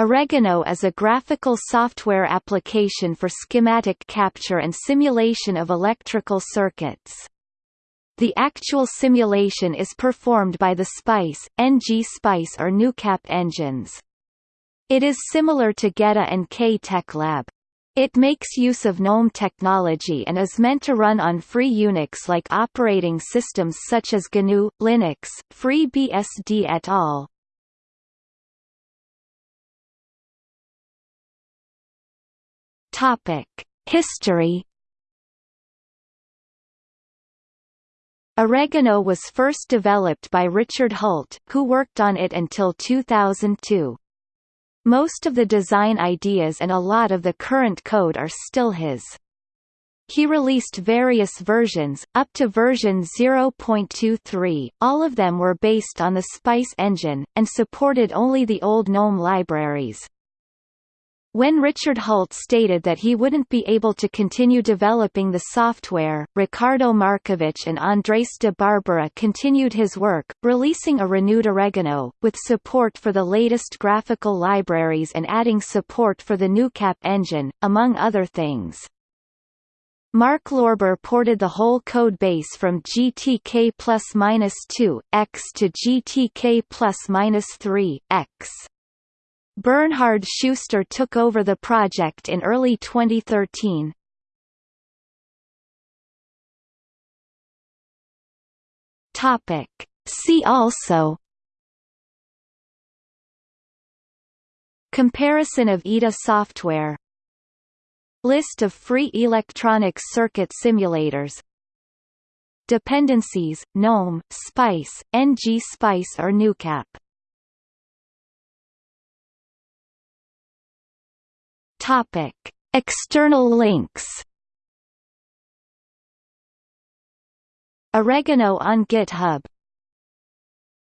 Oregano is a graphical software application for schematic capture and simulation of electrical circuits. The actual simulation is performed by the SPICE, ng-SPICE or Gnucap engines. It is similar to GEDA and K-TechLab. It makes use of GNOME technology and is meant to run on free Unix-like operating systems such as GNU, Linux, FreeBSD et al. Topic: History. Oregano was first developed by Richard Hult, who worked on it until 2002. Most of the design ideas and a lot of the current code are still his. He released various versions, up to version 0.23, all of them were based on the SPICE engine, and supported only the old GNOME libraries. When Richard Hult stated that he wouldn't be able to continue developing the software, Ricardo Markovich and Andres de Barbera continued his work, releasing a renewed Oregano, with support for the latest graphical libraries and adding support for the Gnucap engine, among other things. Mark Lorber ported the whole code base from GTK plus-2 x to GTK plus-3 x. Bernhard Schuster took over the project in early 2013. Topic. See also Comparison of EDA software List of free electronic circuit simulators Dependencies, GNOME, SPICE, ng-SPICE or Gnucap Topic: External links. Oregano on GitHub